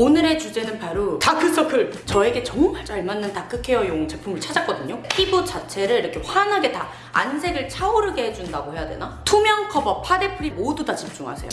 오늘의 주제는 바로 다크서클! 저에게 정말 잘 맞는 dark care용 제품을 찾았거든요. 피부 자체를 이렇게 환하게 다 안색을 차오르게 해준다고 해야 되나? 투명 커버, 파데 free 모두 다 집중하세요.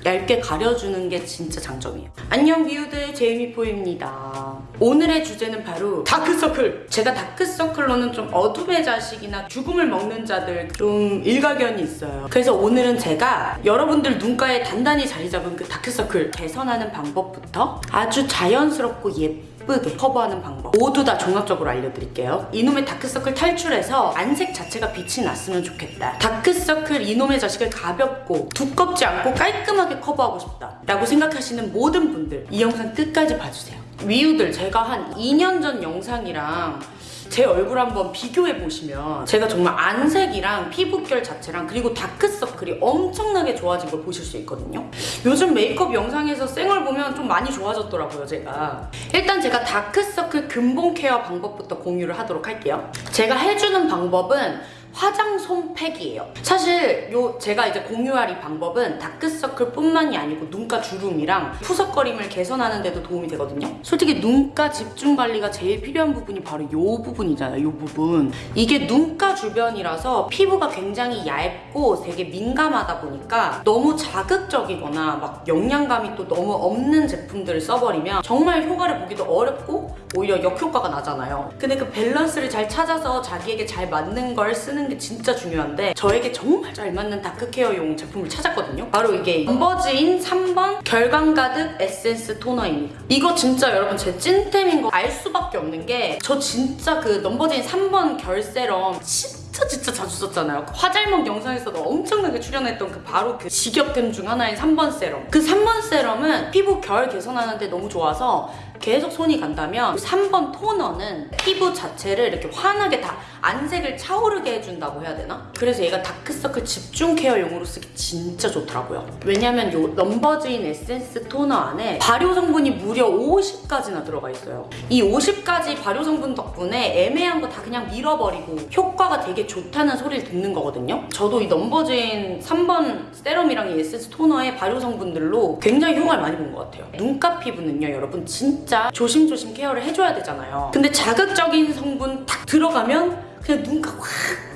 샥 얇게 가려주는 게 진짜 장점이에요. 안녕 뷰들 제이미포입니다. 오늘의 주제는 바로 다크서클! 제가 다크서클로는 좀 어둠의 자식이나 죽음을 먹는 자들 좀 일가견이 있어요. 그래서 오늘은 제가 여러분들 눈가에 단단히 자리 잡은 그 다크서클 개선하는 방법부터 아주 자연스럽고 예쁘게 커버하는 방법 모두 다 종합적으로 알려드릴게요. 이놈의 다크서클 탈출해서 안색 자체가 빛이 났으면 좋겠다. 다크서클 이놈의 자식을 가볍고 두껍지 않고 깔끔하게 커버하고 싶다. 라고 생각하시는 모든 분들 이 영상 끝까지 봐주세요. 뷰들 제가 한 2년 전 영상이랑 제 얼굴 한번 비교해 보시면 제가 정말 안색이랑 피부결 자체랑 그리고 다크서클이 엄청나게 좋아진 걸 보실 수 있거든요. 요즘 메이크업 영상에서 쌩얼 보면 좀 많이 좋아졌더라고요, 제가. 일단 제가 다크서클 근본 care 방법부터 공유를 하도록 할게요. 제가 해주는 방법은 화장솜 팩이에요. 사실 요 제가 이제 공유할 이 방법은 다크서클 뿐만이 아니고 눈가 주름이랑 푸석거림을 개선하는 데도 도움이 되거든요. 솔직히 눈가 집중 관리가 제일 필요한 부분이 바로 요 부분이잖아요. 요 부분. 이게 눈가 주변이라서 피부가 굉장히 얇고 되게 민감하다 보니까 너무 자극적이거나 막 영양감이 또 너무 없는 제품들을 써버리면 정말 효과를 보기도 어렵고 오히려 역효과가 나잖아요. 근데 그 밸런스를 잘 찾아서 자기에게 잘 맞는 걸 쓰는 게 진짜 중요한데 저에게 정말 잘 맞는 다크케어용 제품을 찾았거든요. 바로 이게 넘버즈인 3번 결광 가득 에센스 토너입니다. 이거 진짜 여러분 제 찐템인 거 알 수밖에 없는 게 저 진짜 그 넘버즈인 3번 결 세럼 진짜 진짜 자주 썼잖아요. 그 화잘먹 영상에서도 엄청나게 출연했던 그 바로 그 직역템 중 하나인 3번 세럼. 그 3번 세럼은 피부 결 개선하는데 너무 좋아서 계속 손이 간다면 3번 토너는 피부 자체를 이렇게 환하게 다 안색을 차오르게 해준다고 해야 되나? 그래서 얘가 다크서클 집중 케어용으로 쓰기 진짜 좋더라고요. 왜냐면 요 넘버즈인 에센스 토너 안에 발효 성분이 무려 50가지나 들어가 있어요. 이 50가지 발효 성분 덕분에 애매한 거 다 그냥 밀어버리고 효과가 되게 좋다는 소리를 듣는 거거든요. 저도 이 넘버즈인 3번 세럼이랑 이 에센스 토너의 발효 성분들로 굉장히 효과를 많이 본 것 같아요. 눈가 피부는요, 여러분 진짜 조심조심 케어를 해줘야 되잖아요. 근데 자극적인 성분 딱 들어가면 그냥 눈가 확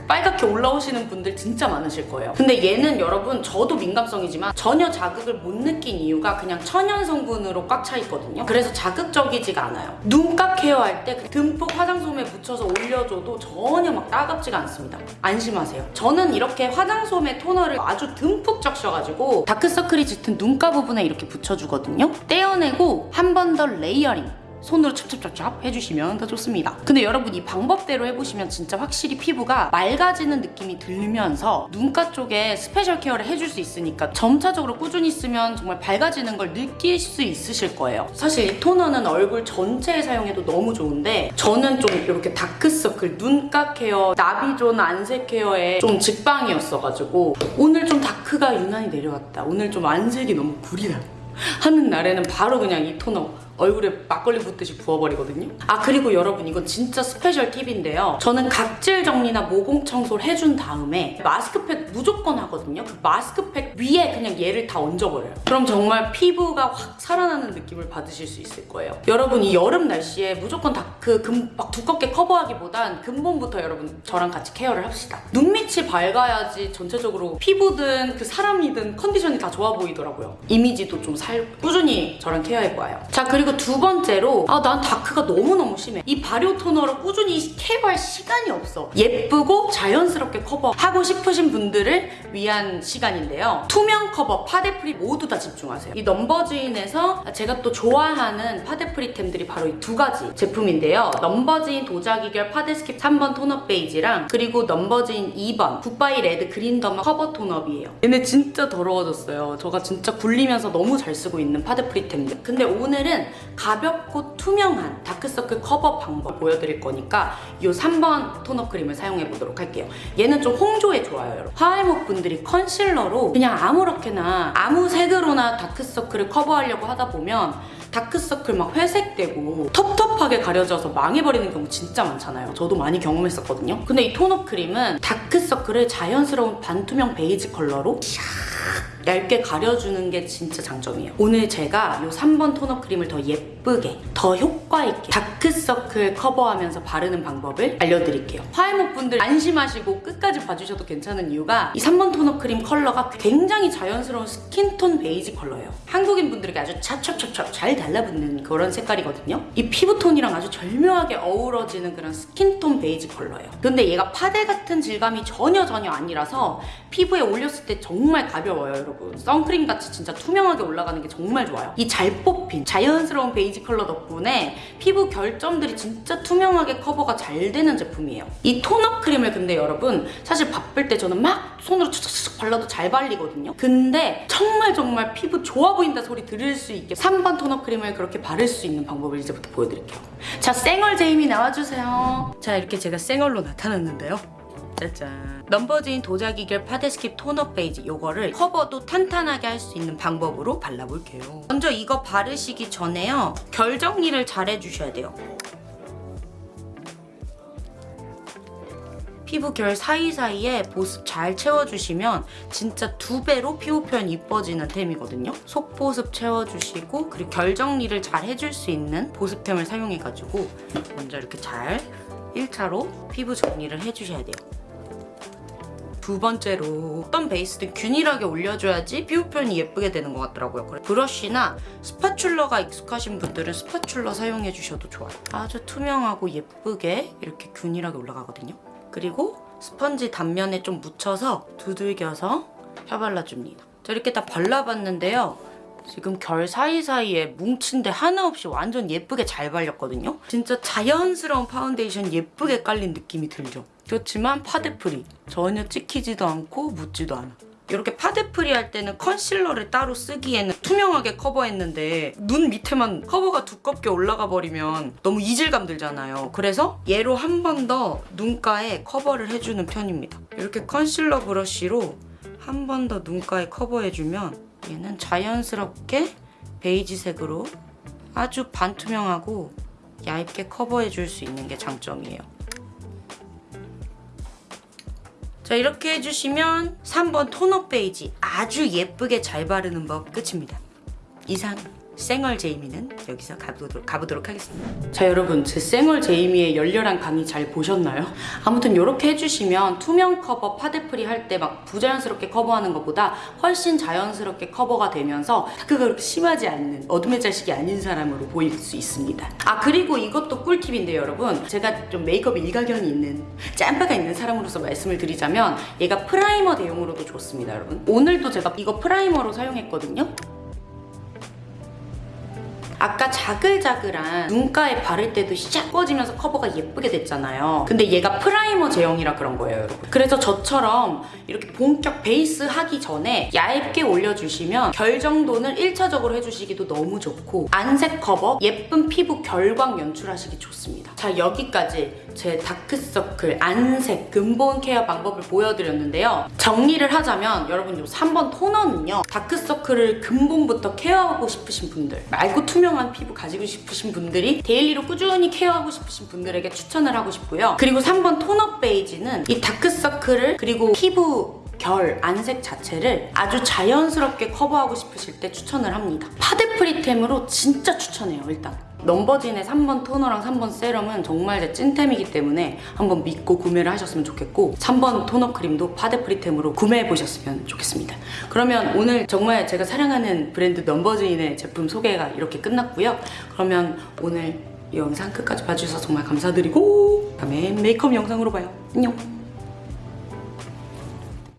빨갛게 올라오시는 분들 진짜 많으실 거예요. 근데 얘는 여러분 저도 민감성이지만 전혀 자극을 못 느낀 이유가 그냥 천연 성분으로 꽉 차 있거든요. 그래서 자극적이지가 않아요. 눈가 케어할 때 듬뿍 화장솜에 묻혀서 올려줘도 전혀 막 따갑지가 않습니다. 안심하세요. 저는 이렇게 화장솜에 토너를 아주 듬뿍 적셔가지고 다크서클이 짙은 눈가 부분에 이렇게 붙여주거든요. 떼어내고 한 번 더 레이어링 손으로 찹찹찹찹 해주시면 더 좋습니다. 근데 여러분 이 방법대로 해보시면 진짜 확실히 피부가 맑아지는 느낌이 들면서 눈가 쪽에 스페셜 케어를 해줄 수 있으니까 점차적으로 꾸준히 쓰면 정말 밝아지는 걸 느낄 수 있으실 거예요. 사실 이 토너는 얼굴 전체에 사용해도 너무 좋은데 저는 좀 이렇게 다크서클, 눈가 케어, 나비존 안색 케어에 좀 직방이었어가지고 오늘 좀 다크가 유난히 내려왔다. 오늘 좀 안색이 너무 구리다. 하는 날에는 바로 그냥 이 토너 얼굴에 막걸리 붓듯이 부어버리거든요. 아 그리고 여러분 이건 진짜 스페셜 팁인데요. 저는 각질 정리나 모공 청소를 해준 다음에 마스크팩 무조건 하거든요. 그 마스크팩 위에 그냥 얘를 다 얹어버려요. 그럼 정말 피부가 확 살아나는 느낌을 받으실 수 있을 거예요. 여러분 이 여름 날씨에 무조건 다크 막 두껍게 커버하기보단 근본부터 여러분 저랑 같이 케어를 합시다. 눈밑이 밝아야지 전체적으로 피부든 그 사람이든 컨디션이 다 좋아 보이더라고요. 이미지도 좀살 꾸준히 저랑 케어해봐요. 자 그리고 그리고 두 번째로 아 난 다크가 너무너무 심해. 이 발효 토너를 꾸준히 케어할 시간이 없어. 예쁘고 자연스럽게 커버하고 싶으신 분들을 위한 시간인데요. 투명 커버, 파데프리 모두 다 집중하세요. 이 넘버즈인에서 제가 또 좋아하는 파데프리템들이 바로 이 두 가지 제품인데요. 넘버즈인 도자기결 파데스킵 3번 톤업 베이지랑 그리고 넘버즈인 2번 굿바이 레드 그린 더마 커버 톤업이에요. 얘네 진짜 더러워졌어요. 제가 진짜 굴리면서 너무 잘 쓰고 있는 파데프리템들. 근데 오늘은 가볍고 투명한 다크서클 커버 방법 보여드릴 거니까 이 3번 톤업 크림을 사용해 보도록 할게요. 얘는 좀 홍조에 좋아요. 화알못 분들이 컨실러로 그냥 아무렇게나 아무 색으로나 다크서클을 커버하려고 하다 보면 다크서클 막 회색되고 텁텁하게 가려져서 망해버리는 경우 진짜 많잖아요. 저도 많이 경험했었거든요. 근데 이 톤업 크림은 다크서클을 자연스러운 반투명 베이지 컬러로 샥 얇게 가려주는 게 진짜 장점이에요. 오늘 제가 이 3번 톤업 크림을 더 예쁘게, 더 효과 있게 다크서클 커버하면서 바르는 방법을 알려드릴게요. 화알못 분들 안심하시고 끝까지 봐주셔도 괜찮은 이유가 이 3번 톤업 크림 컬러가 굉장히 자연스러운 스킨톤 베이지 컬러예요. 한국인 분들에게 아주 찹찹찹찹 잘 달라붙는 그런 색깔이거든요. 이 피부톤이랑 아주 절묘하게 어우러지는 그런 스킨톤 베이지 컬러예요. 근데 얘가 파데 같은 질감이 전혀 전혀 아니라서 피부에 올렸을 때 정말 가벼워요, 여러분. 선크림 같이 진짜 투명하게 올라가는 게 정말 좋아요. 이 잘 뽑힌 자연스러운 베이지 컬러 덕분에 피부 결점들이 진짜 투명하게 커버가 잘 되는 제품이에요. 이 톤업 크림을 근데 여러분 사실 바쁠 때 저는 막 손으로 툭툭툭 발라도 잘 발리거든요. 근데 정말 정말 피부 좋아 보인다 소리 들을 수 있게 3번 톤업 크림을 그렇게 바를 수 있는 방법을 이제부터 보여드릴게요. 자, 쌩얼 제이미 나와주세요. 자, 이렇게 제가 쌩얼로 나타났는데요. 짜잔. 넘버즈인 도자기 결 파데스킵 톤업 베이지 요거를 커버도 탄탄하게 할 수 있는 방법으로 발라볼게요. 먼저 이거 바르시기 전에요. 결 정리를 잘 해주셔야 돼요. 피부 결 사이사이에 보습 잘 채워주시면 진짜 두 배로 피부 표현 이뻐지는 템이거든요. 속보습 채워주시고 그리고 결 정리를 잘 해줄 수 있는 보습템을 사용해가지고 먼저 이렇게 잘 1차로 피부 정리를 해주셔야 돼요. 두 번째로 어떤 베이스든 균일하게 올려줘야지 피부 표현이 예쁘게 되는 것 같더라고요. 그래 브러쉬나 spatula가 익숙하신 분들은 spatula 사용해 주셔도 좋아요. 아주 투명하고 예쁘게 이렇게 균일하게 올라가거든요. 그리고 스펀지 단면에 좀 묻혀서 두들겨서 펴발라줍니다. 자 이렇게 다 발라봤는데요. 지금 결 사이사이에 뭉친 데 하나 없이 완전 예쁘게 잘 발렸거든요. 진짜 자연스러운 파운데이션 예쁘게 깔린 느낌이 들죠. 그렇지만 파데 free 전혀 찍히지도 않고 묻지도 않아. 이렇게 파데 free 할 때는 컨실러를 따로 쓰기에는 투명하게 커버했는데 눈 밑에만 커버가 두껍게 올라가 버리면 너무 이질감 들잖아요. 그래서 얘로 한 번 더 눈가에 커버를 해주는 편입니다. 이렇게 컨실러 브러쉬로 한 번 더 눈가에 커버해주면 얘는 자연스럽게 베이지색으로 아주 반투명하고 얇게 커버해줄 수 있는 게 장점이에요. 자 이렇게 해주시면 3번 tone-up 베이지 아주 예쁘게 잘 바르는 법 끝입니다. 이상 쌩얼 제이미는 여기서 가보도록, 가보도록 하겠습니다. 자 여러분 제 쌩얼 제이미의 열렬한 강의 잘 보셨나요? 아무튼 이렇게 해주시면 투명 커버 파데 free 할 때 막 부자연스럽게 커버하는 것보다 훨씬 자연스럽게 커버가 되면서 다크가 그렇게 심하지 않는 어둠의 자식이 아닌 사람으로 보일 수 있습니다. 아 그리고 이것도 꿀팁인데요 여러분 제가 좀 메이크업 일가견이 있는 짬바가 있는 사람으로서 말씀을 드리자면 얘가 프라이머 대용으로도 좋습니다 여러분 오늘도 제가 이거 프라이머로 사용했거든요 아까 자글자글한 눈가에 바를 때도 샥 꺼지면서 커버가 예쁘게 됐잖아요. 근데 얘가 프라이머 제형이라 그런 거예요, 여러분. 그래서 저처럼 이렇게 본격 베이스 하기 전에 얇게 올려주시면 결 정돈을 1차적으로 해주시기도 너무 좋고 안색 커버, 예쁜 피부 결광 연출하시기 좋습니다. 자, 여기까지 제 다크서클, 안색, 근본 케어 방법을 보여드렸는데요. 정리를 하자면 여러분 요 3번 토너는요. 다크서클을 근본부터 케어하고 싶으신 분들 맑고 투명한 피부 가지고 싶으신 분들이 데일리로 꾸준히 케어하고 싶으신 분들에게 추천을 하고 싶고요. 그리고 3번 tone-up 베이지는 이 다크서클을 그리고 피부 결, 안색 자체를 아주 자연스럽게 커버하고 싶으실 때 추천을 합니다. 파데 free템으로 진짜 추천해요, 일단. 넘버진의 3번 토너랑 3번 세럼은 정말 제 찐템이기 때문에 한번 믿고 구매를 하셨으면 좋겠고 3번 tone-up 크림도 파데 free템으로 구매해 보셨으면 좋겠습니다. 그러면 오늘 정말 제가 사랑하는 브랜드 넘버진의 제품 소개가 이렇게 끝났고요. 그러면 오늘 이 영상 끝까지 봐주셔서 정말 감사드리고 다음에 메이크업 영상으로 봐요. 안녕!